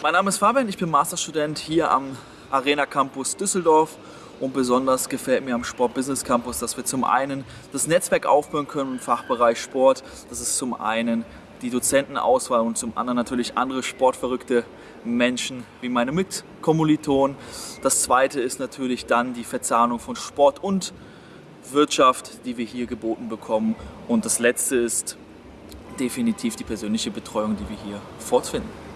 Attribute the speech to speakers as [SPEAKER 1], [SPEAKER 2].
[SPEAKER 1] Mein Name ist Fabian, ich bin Masterstudent hier am Arena Campus Düsseldorf und besonders gefällt mir am Sport Business Campus, dass wir zum einen das Netzwerk aufbauen können im Fachbereich Sport. Das ist zum einen die Dozentenauswahl und zum anderen natürlich andere sportverrückte Menschen wie meine Mitkommilitonen. Das zweite ist natürlich dann die Verzahnung von Sport und Wirtschaft, die wir hier geboten bekommen. Und das letzte ist definitiv die persönliche Betreuung, die wir hier fortfinden.